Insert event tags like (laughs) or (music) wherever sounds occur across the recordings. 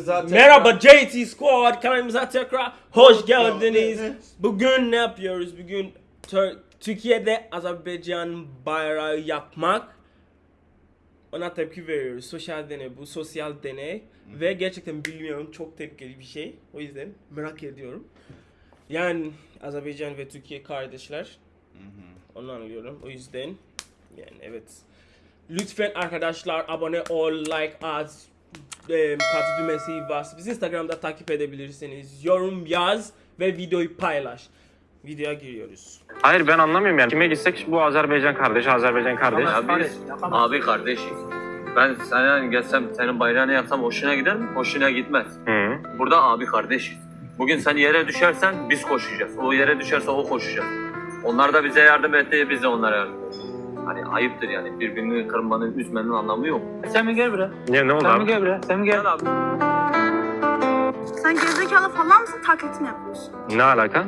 Zaten Merhaba JT Squad kanalımıza tekrar hoş geldiniz. Bugün ne yapıyoruz? Bugün Tür- Türkiye'de Azerbaycan bayrağı yapmak ona tepki veriyoruz. Sosyal deney bu sosyal deney ve gerçekten bilmiyorum çok tepkili bir şey. O yüzden merak ediyorum. Yani Azerbaycan ve Türkiye kardeşler. Onu anlıyorum. O yüzden yani evet. Lütfen arkadaşlar abone ol, like at, e, katı düğmesi bas. Bizi Instagram'da takip edebilirsiniz. Yorum yaz ve videoyu paylaş. Videoya giriyoruz. Hayır ben anlamıyorum yani. Kime gitsek bu Azerbaycan kardeş, Azerbaycan kardeş. Abi, abi kardeşiz. Ben sana gelsem senin bayrağını yapsam hoşuna gider mi? Hoşuna gitmez. Hı. Burada abi kardeşiz. Bugün sen yere düşersen biz koşacağız. O yere düşerse o koşacak. Onlar da bize yardım etti, biz de onlara yardım ettik. Hani ayıptır yani birbirini kırmanın, üzmenin anlamı yok. Sen mi gel buraya? Niye ne oldu Sen mi abi? gel buraya? Sen mi gel abi? Sen gerizekalı falan mısın? Taklit mi yapıyorsun? Ne alaka?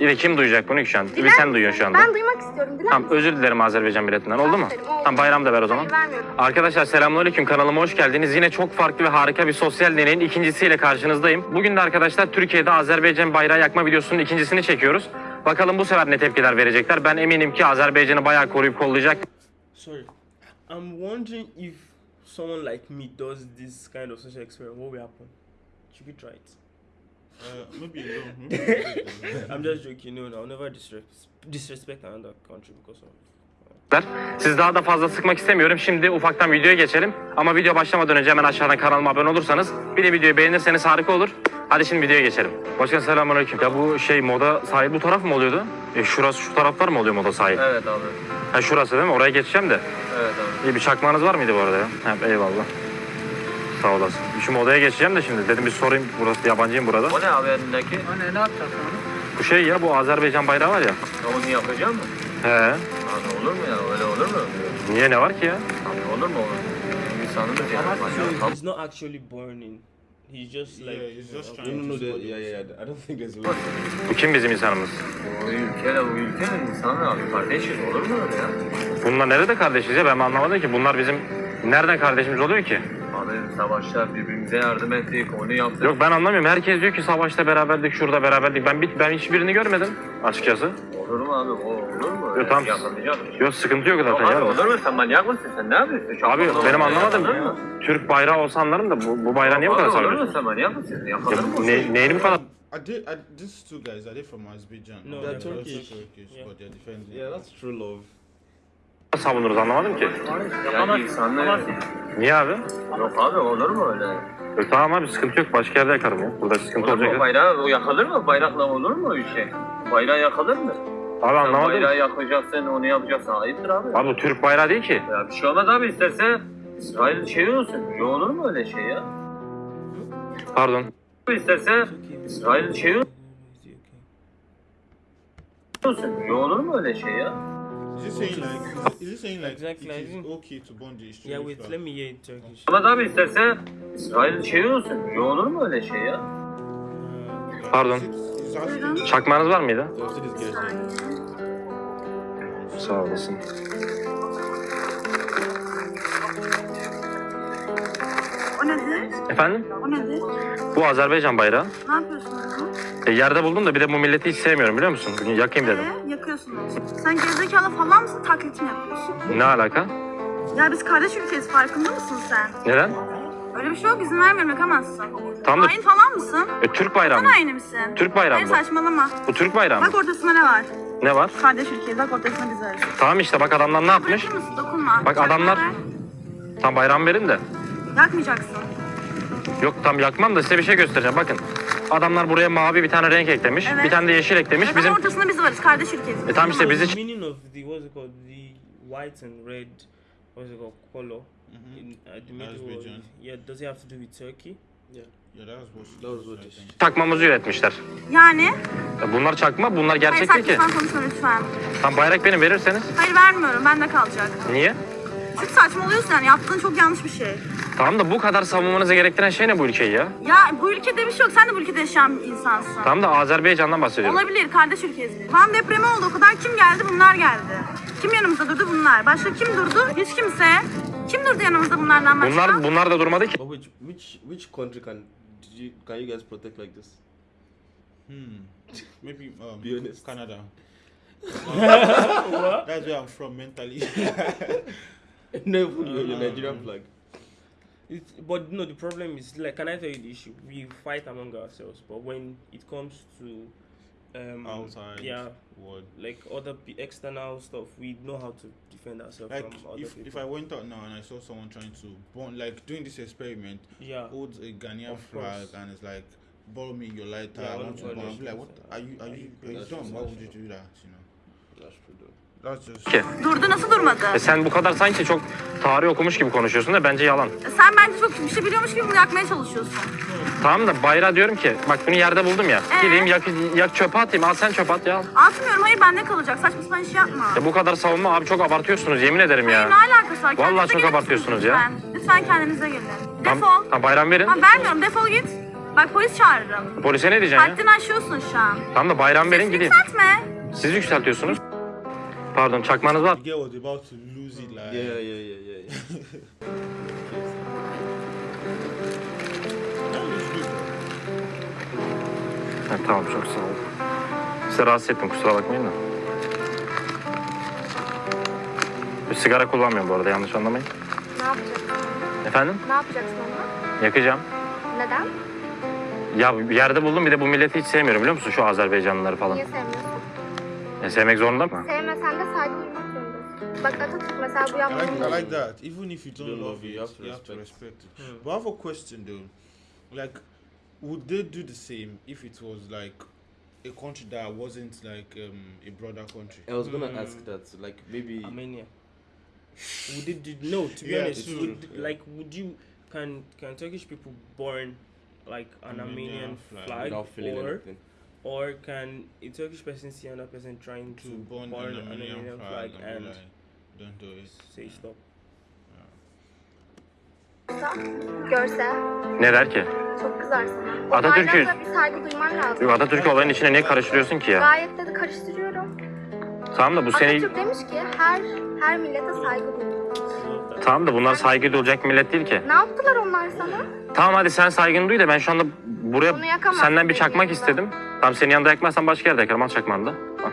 İyi kim duyacak bunu ki şu an? Bir sen duyuyorsun şu anda. Ben duymak istiyorum. Diler Tamam misin? özür dilerim Azerbaycan milletinden oldu mu? Aferin, oldu. Tamam bayram da ver o zaman. Hayır vermiyorum. Arkadaşlar selamünaleyküm kanalıma hoş geldiniz. Yine çok farklı ve harika bir sosyal deneyin ikincisiyle karşınızdayım. Bugün de arkadaşlar Türkiye'de Azerbaycan bayrağı yakma videosunun ikincisini çekiyoruz. Bakalım bu sefer ne tepkiler verecekler. Ben eminim ki Azerbaycan'ı bayağı koruyup kollayacak. Sorry. I'm wondering if someone like me does this kind of social experiment, what will happen? Should we try it? Uh, maybe alone. (laughs) I'm just joking. No, no, I'll never disrespect, disrespect another country because of Siz daha da fazla sıkmak istemiyorum. Şimdi ufaktan videoya geçelim. Ama video başlamadan önce hemen aşağıdan kanalıma abone olursanız bir de videoyu beğenirseniz harika olur. Hadi şimdi videoya geçelim. Başkan selamünaleyküm. Ya bu şey moda sahil bu taraf mı oluyordu? E şurası şu taraflar mı oluyor moda sahil? Evet abi. Ha şurası değil mi? Oraya geçeceğim de. Evet abi. İyi bir çakmağınız var mıydı bu arada ya? Ha, eyvallah. Sağ olasın. Şu modaya geçeceğim de şimdi. Dedim bir sorayım. Burası yabancıyım burada. O ne abi elindeki? O ne? Ne yapacaksın onu? Bu şey ya bu Azerbaycan bayrağı var ya. Onu yapacak mı? He. Abi olur mu ya? Öyle olur mu? Niye ne var ki ya? Abi olur mu olur? İnsanımız yani. So manyak. he's not actually burning. He's just like yeah, he's just trying. No, no, no. Yeah, yeah, yeah. I don't think there's a way. Bu kim bizim insanımız? Bu ülkeyle bu ülkenin insanı abi kardeşiz olur mu öyle ya? Bunlar nerede kardeşiz ya? Ben anlamadım ki. Bunlar bizim nereden kardeşimiz oluyor ki? Abi savaşta birbirimize yardım ettik, onu yaptık. Yok ben anlamıyorum. Herkes diyor ki savaşta beraberdik, şurada beraberdik. Ben bir- ben hiçbirini görmedim açıkçası. Olur mu abi? O olur mu? Yok, tamam. Yok sıkıntı yok Yok zaten abi ya. olur mu? Sen manyak mısın? Sen ne yapıyorsun? Çok Abi benim anlamadım. Mı? Türk bayrağı olsa anlarım da bu, bu bayrağı niye bu kadar Abi olur mu? Sen manyak mısın? Yakalanır Ya, mı? ne, neyini bu kadar Are they, are these two guys? Are they from Azerbaijan? No, they're also Turkish. Turkish, Yeah. but they're defending. Yeah, that's true love. Savunuruz anlamadım ki. Ya insanlar... Niye abi? Yok abi olur mu öyle? Yok, tamam abi sıkıntı yok. Başka yerde yakarım ya. Burada sıkıntı Olur mu? olacak. Bayrağı o yakılır mı? Bayrakla olur mu bir şey? Bayrağı yakılır mı? Abi Sen anlamadım. bayrağı yakacaksın, onu yapacaksın. Ayıptır abi. Abi bu Türk bayrağı değil ki. Ya bir şey olmaz abi isterse İsrail şey olsun. Ya olur mu öyle şey ya? Pardon. İsterse İsrail şey olsun. Ya olur mu öyle şey ya? Is he saying like? Is he saying like Exactly, it is okay to burn the Yeah, wait, let me hear in Turkish. Ama abi isterse İsrail şey olsun. Ya olur mu öyle şey ya? Pardon. He's asking. Çakmağınız var mıydı? Sağ olasın. O nedir? Efendim? O nedir? Bu Azerbaycan bayrağı. Ne yapıyorsunuz? E, yerde buldum da bir de bu milleti hiç sevmiyorum biliyor musun? Yakayım dedim. Ee, yakıyorsunuz. Sen gerizekalı falan mısın? Taklit mi yapıyorsun? Ne alaka? Ya biz kardeş ülkeyiz farkında mısın sen? Neden? Öyle bir şey yok izin vermiyorum yakamazsın. Tam da Hain falan mısın? e, Türk bayrağı Sen mı? aynı misin? Türk bayrağı Hayır mı? saçmalama. Bu Türk bayrağı mı? Bak ortasında ne var? Ne var? Kardeş ülkeyiz. Bak ortasında biz varız. Tamam işte bak adamlar ne yapmış? Dokunma. Bak adamlar- Tam bayram verin de. Yakmayacaksın. Yok tam yakmam da size bir şey göstereceğim bakın. Adamlar buraya mavi bir tane renk eklemiş. Evet. Bir tane de yeşil eklemiş. Bizim... Bizim ortasında biz varız. Kardeş ülkeyiz. E tamam işte bizi the meaning of the what's it called the white and red what's it called color in uh, the middle? Azerbaijan. Yeah, does it have to do with Turkey? yeah, çakmamızı üretmişler. Yani? Ya Bunlar çakma, bunlar Hayır gerçek değil saçma ki. sapan konuşma lütfen. Tam bayrak benim verirseniz. Hayır vermiyorum. Bende kalacak. Niye? Çünkü saçmalıyorsun yani. Yaptığın çok yanlış bir şey. Tamam da bu kadar savunmanızı gerektiren şey ne bu ülkeyi ya? Ya bu ülkede bir şey yok. Sen de bu ülkede yaşayan bir insansın. Tamam da Azerbaycan'dan bahsediyorum. Olabilir. Kardeş ülkeyiz biz. Van depremi oldu. O kadar kim geldi? Bunlar geldi. Kim yanımızda durdu? Bunlar. Başka kim durdu? Hiç kimse. Kim durdu yanımızda bunlardan başka? Bunlar bunlar da durmadı ki. Which which which country can did you, can you guys protect like this? Hmm. Maybe um, Be honest. Canada. (laughs) That's where I'm from mentally. (laughs) (laughs) no, put your, your Uh, Nigerian flag. It's, but no, the problem is like, can I tell you the issue? We fight among ourselves, but when it comes to um, Outside. yeah, What? like other p- external stuff, we know how to defend ourselves Like from other if, people. if I went out now and I saw someone trying to burn, like doing this experiment, yeah, holds a Ghanaian Of flag course. and it's like, borrow me your lighter. Yeah, I want to the burn. Like, what? are- Are you are are you you are you dumb? Why would you do that? You know. Ki. Durdu nasıl durmadı? E sen bu kadar sanki çok tarih okumuş gibi konuşuyorsun da bence yalan. E Sen bence çok bir şey biliyormuş gibi bunu yakmaya çalışıyorsun. Tamam da bayrağı diyorum ki bak bunu yerde buldum ya. Ee? Gideyim yak, yak çöpe atayım. Al sen çöpe at ya. Atmıyorum hayır bende kalacak. Saçma sapan iş yapma. Ya bu kadar savunma abi çok abartıyorsunuz yemin ederim Hayır ne ya. alakası var? Vallahi Kendinize çok abartıyorsunuz ya. Lütfen. Lütfen kendinize gelin. Defol. tam bayram verin. Ha, vermiyorum defol git. Bak polis çağırırım. Polise ne diyeceğim ya? Haddini aşıyorsun şu an. Tamam da bayram verin Sesini gideyim. yükseltme. Siz yükseltiyorsunuz. Pardon çakmanız var. Girl was about to lose it. Like. Yeah, yeah, yeah, yeah. yeah. Ha, tamam çok sağ ol. Size rahatsız ettim kusura bakmayın da. Bir sigara kullanmıyorum bu arada yanlış anlamayın. Ne yapacaksın? Efendim? Ne yapacaksın onunla? Yakacağım. Neden? Ya yerde buldum bir de bu milleti hiç sevmiyorum biliyor musun şu Azerbaycanlıları falan. Niye sevmiyorsun? E, sevmek zorunda mı? Sevmesen de saygı duymak zorundasın. Bak Atatürk mesela bu I like, yaptığını I like that. Even if you don't, don't love love it, it, you have to, respect. respect it. But I have a question though. Like, would they do the same if it was like a country that wasn't like um, a brother country? I was gonna Hmm. ask that, like maybe. Armenia. Would it did no to be Yeah, honest? true. Would, Yeah. like would you can can Turkish people burn like an Armenian Armenian flag flag, without feeling or anything. Or can a Turkish person see another person trying to, To burn an Armenian flag, and, like, don't do it. say stop? görse Ne der ki? çok kızar sana. O Atatürk'ü- bayrakla bir saygı duyman lazım. Yok, Atatürk'ü olayın içine niye karıştırıyorsun ki ya? Gayet de karıştırıyorum. Tamam da bu seni... Atatürk demiş ki her her millete saygı duyun. Tamam da bunlar saygı duyulacak millet değil ki. Ne yaptılar onlar sana? Tamam hadi sen saygını duy da ben şu anda buraya Bunu yakamazsın senden bir benim çakmak yanımda. istedim. Tamam senin yanında yakmazsan başka yerde yakarım al çakmağını da. Al.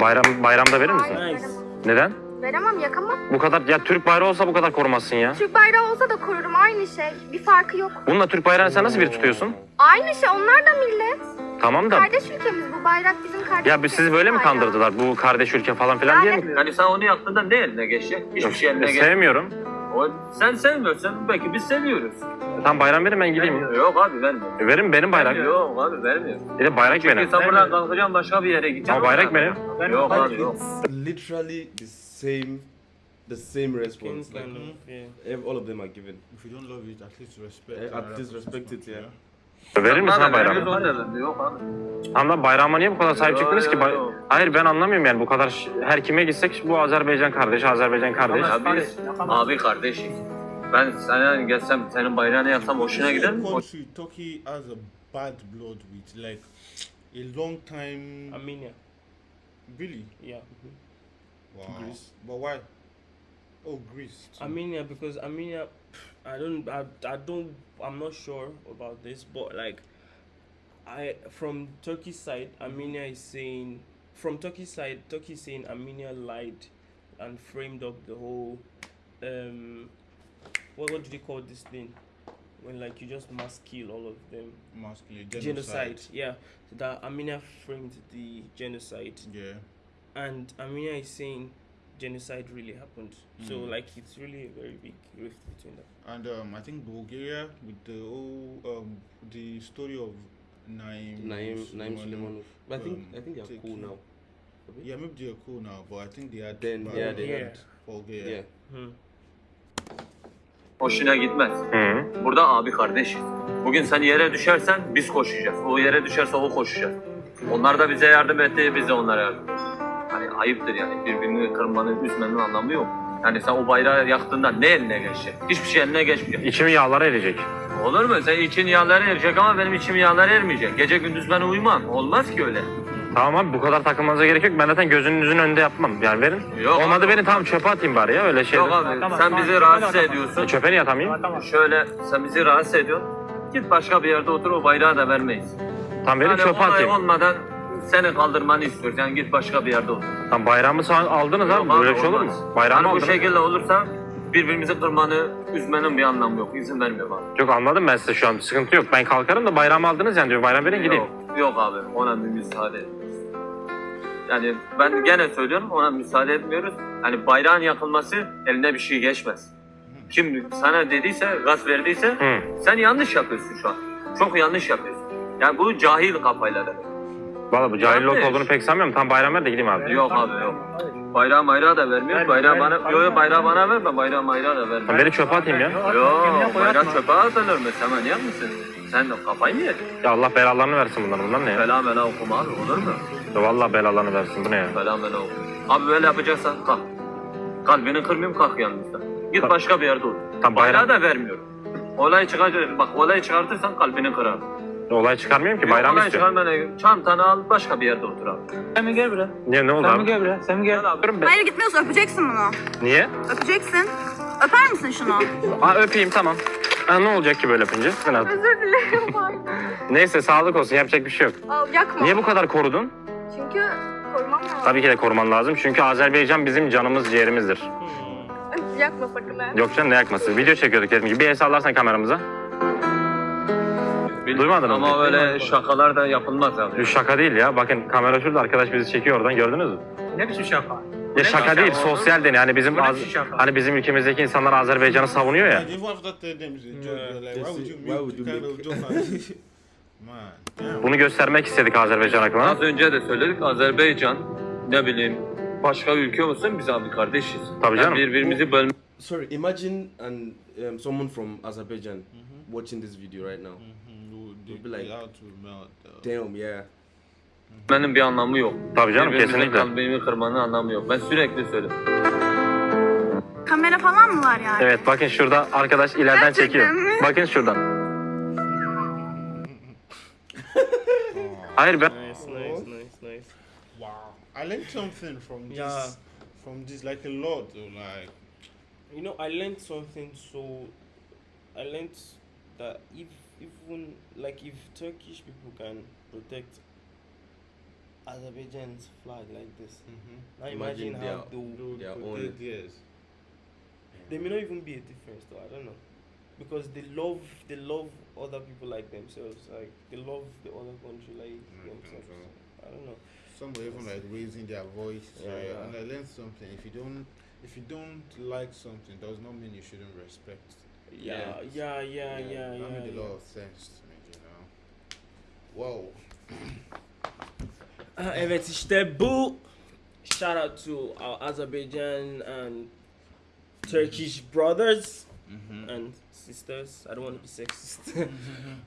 Bayram, bayramda verir misin? Hayır, Nice. Neden? Veremem yakamam. Bu kadar ya Türk bayrağı olsa bu kadar korumazsın ya. Türk bayrağı olsa da korurum aynı şey. Bir farkı yok. Bununla Türk bayrağını sen nasıl bir tutuyorsun? Aynı şey onlar da millet. Tamam da Kardeş ülkemiz bu bayrak bizim kardeş ya biz sizi böyle mi bayrağı. kandırdılar? Bu kardeş ülke falan filan diye mi? Yani sen onu yaptığında ne eline geçecek? Hiçbir şey eline geçecek. Sevmiyorum. O, sen sevmiyorsan belki biz seviyoruz. Tam bayram verin ben gideyim. Yok abi vermiyor. E, Verin benim bayrak. Yok abi vermiyor. Bir de bayrak Çünkü benim. sen buradan kalkacaksın başka bir yere gideceksin. Ama bayrak benim. Yok abi yok. it's literally the same, the same response. Like ev- all of them are given. If you don't love it, at least respect. Eh, at least respect it, yeah. Verir misin ha vermiyor, da vermiyor. Yok abi. Tamam da bayrağıma niye bu kadar sahip Yo, çıktınız ki? yo, Bay- yo. Hayır ben anlamıyorum yani bu kadar ş- her kime gitsek bu Azerbaycan kardeş, Azerbaycan kardeş. Ya biz abi kardeşiz. Ben sana gelsem senin bayrağını yaksam hoşuna gider mi? Country, Turkey has a bad blood with like a long time. Armenia. Really? Yeah. Wow. Greece. But why? Oh, Greece. too. Armenia because Armenia, I don't, I, I don't, I'm not sure about this, but like, I from Turkey's side, Armenia is saying from Turkey's side, Turkey is saying Armenia lied and framed up the whole, um, what what do they call this thing? When like you just mass kill all of them, Masculine genocide. Yeah, so that Armenia framed the genocide Yeah. and Armenia is saying genocide really happened. So Mm. like it's really a very big rift between them. And um, I think Bulgaria with the whole um, the story of Naim. Naim, Naim Suleiman- Suleimanov. But I think um, I think they're cool now. Yeah, maybe they're cool now, but I think they had. Then, yeah, they had- Bulgaria. Yeah. Hmm. Hoşuna gitmez. Hı. Burada abi kardeşiz. Bugün sen yere düşersen biz koşacağız. O yere düşerse o koşacak. Onlar da bize yardım etti, biz de onlara yardım ettik. Hani ayıptır yani birbirini kırmanın, üzmenin anlamı yok. Yani sen o bayrağı yaktığında ne eline geçecek? Hiçbir şey eline geçmeyecek. İçimi yağlara erecek. Olur mu? Sen için yağları erecek ama benim içim yağları ermeyecek. Gece gündüz ben uyumam. Olmaz ki öyle. Tamam abi bu kadar takılmanıza gerek yok. Ben zaten gözünüzün önünde yapmam. Yani verin. Yok Olmadı abi. beni tamam çöpe atayım bari ya öyle şey. Yok abi sen bizi rahatsız ediyorsun. E, çöpe niye atamayayım? Şöyle sen bizi rahatsız ediyorsun. Git başka bir yerde otur o bayrağı da vermeyiz. Tamam verin Yani çöpe olay atayım. olmadan seni kaldırmanı istiyoruz. Yani git başka bir yerde otur. Tamam bayrağımı sağ aldınız abi. Yok Böyle bir şey olur mu? Bayrağımı Yani bu aldınız. şekilde olursa birbirimizi kırmanı, üzmenin bir anlamı yok. İzin vermiyorum abi. Yok anladım ben size şu an sıkıntı yok. Ben kalkarım da bayrağımı aldınız yani diyor. Bayram verin gideyim. Yok, yok abi ona bir müsaade. Yani ben gene söylüyorum ona müsaade etmiyoruz. Hani bayrağın yakılması eline bir şey geçmez. Kim sana dediyse, gaz verdiyse Hı. sen yanlış yapıyorsun şu an. Çok yanlış yapıyorsun. Yani bu cahil kafayla demek. Valla bu cahil Yanlış. olduğunu pek sanmıyorum. Tam bayram ver de gideyim abi. Yok abi yok. Bayrağı mayrağı da vermiyor. Bayrağı bana, yok yok bayrağı bana verme. Bayrağı mayrağı da verme. Tamam, beni çöpe atayım ya. Yok bayrak çöpe atılır mı? Sen manyak mısın? Sen de kafayı mı yedin? Ya Allah belalarını versin bunlar. Bunlar ne ya? Fela mela okuma abi olur mu? Ya Vallahi belalarını versin. Bu ne ya? Fela mela okuma. Abi böyle yapacaksan kalk. Kalbini kırmayayım kalk yanımızda. Git Tamam. başka bir yerde otur. Tamam, Bayrağı da vermiyorum. Olay çıkacak. Bak olay çıkartırsan kalbini kırar. Olay çıkarmıyorum ki. Bayram olay istiyorum. çıkarmana çantanı al başka bir yerde otur abi. Sen mi gel buraya? Niye ne oldu Sen mi abi? gel buraya? Sen mi gel? Gel abi. Ben. Hayır gitmiyorsun öpeceksin bunu. Niye? Öpeceksin. Öper misin şunu? (laughs) Aa öpeyim tamam. Ha, ne olacak ki böyle öpünce? Biraz. Özür dilerim. Neyse sağlık olsun yapacak bir şey yok. Al yakma. Niye bu kadar korudun? Çünkü korumam lazım. Tabii ki de koruman lazım. Çünkü Azerbaycan bizim canımız ciğerimizdir. (laughs) Yakma sakın ha. Yok canım ne yakması. Video çekiyorduk dediğim gibi. Bir el sallarsan kameramıza. Duymadın mı? Ama böyle şakalar da yapılmaz abi. Bu şaka değil ya. Bakın kamera şurada arkadaş bizi çekiyor oradan gördünüz mü? Ne biçim şaka? Ya şaka değil sosyal deney. Hani bizim Bu ne Az- biçim şaka? hani bizim ülkemizdeki insanlar Azerbaycan'ı savunuyor ya. And even after telling them like, why would you kind of joke (laughs) Bunu göstermek istedik Azerbaycan halkına. Az önce de söyledik Azerbaycan ne bileyim başka ülke olsun biz abi kardeşiz. Tabii Yani canım. birbirimizi bölme Sorry, imagine and um, someone from Azerbaijan watching this video right now. You'll they- be like- Damn, yeah. Benim bir anlamı yok. Tabii canım Birbirimizin kesinlikle. kalbimi kırmanın anlamı yok. Ben sürekli söylüyorum. Kamera falan mı var yani? Evet bakın şurada arkadaş ileriden Gerçekten çekiyor. mi? Bakın şuradan. Hayır ben Nice, nice, nice, nice. Wow, I learned something from this. Yeah. From this, like a lot. though, Like, You know, I learned something. So, I learned that if even like if Turkish people can protect Azerbaijan's flag like this, mm-hmm. now imagine, Imagine how their- they will you Their could own- take- yes. there may not even be a difference though i don't know because they love they love other people like themselves like they love the other country like Mm, themselves control. i don't know Some were even like raising their voice. Yeah, yeah. And I learned something. If you don't, if you don't like something, does not mean you shouldn't respect. yeah yeah yeah yeah yeah, That made a lot of sense to me, you know. Wow. (coughs) Ah, evet işte bu shout out to our Azerbaijan and Turkish brothers and sisters. I don't want to be sexist. (laughs)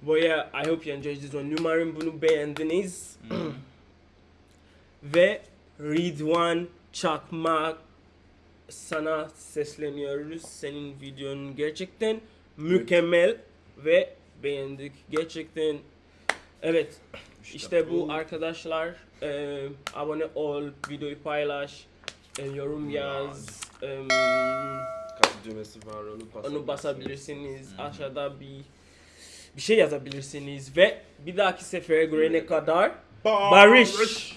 But yeah, I hope you enjoyed this one. Umarım bunu beğendiniz. (clears throat) Ve Ridwan Çakmak sana sesleniyoruz. Senin videonun gerçekten mükemmel ve beğendik. Gerçekten evet. İşte bu arkadaşlar. Eee, abone ol, videoyu paylaş, e, yorum yaz. em, Kalp düğmesi var, onu basabilirsiniz. onu basabilirsiniz. Aşağıda bir bir şey yazabilirsiniz ve bir dahaki sefere görene kadar barış.